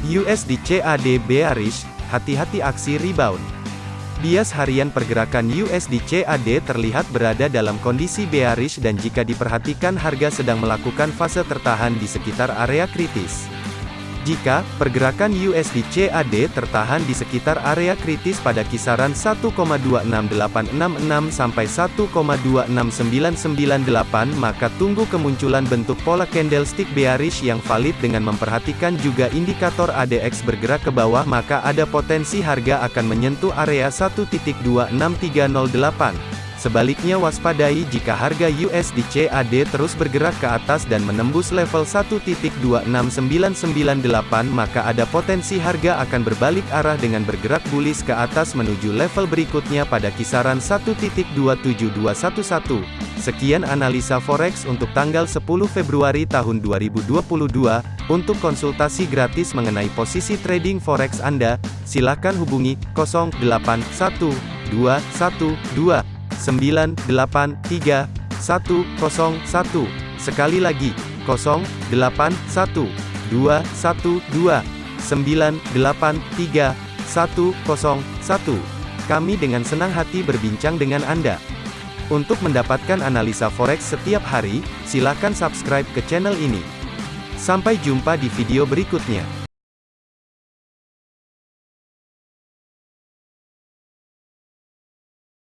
USD CAD bearish, hati-hati aksi rebound. Bias harian pergerakan USD CAD terlihat berada dalam kondisi bearish dan jika diperhatikan harga sedang melakukan fase tertahan di sekitar area kritis. Jika pergerakan USD CAD tertahan di sekitar area kritis pada kisaran 1,26866 sampai 1,26998 maka tunggu kemunculan bentuk pola candlestick bearish yang valid dengan memperhatikan juga indikator ADX bergerak ke bawah maka ada potensi harga akan menyentuh area 1.26308. Sebaliknya waspadai jika harga USD CAD terus bergerak ke atas dan menembus level 1.26998 maka ada potensi harga akan berbalik arah dengan bergerak bullish ke atas menuju level berikutnya pada kisaran 1.27211. Sekian analisa forex untuk tanggal 10 Februari tahun 2022. Untuk konsultasi gratis mengenai posisi trading forex Anda, silakan hubungi 081212 983 101. Sekali lagi, 081 212 983 101. Kami dengan senang hati berbincang dengan Anda. Untuk mendapatkan analisa forex setiap hari, silakan subscribe ke channel ini. Sampai jumpa di video berikutnya.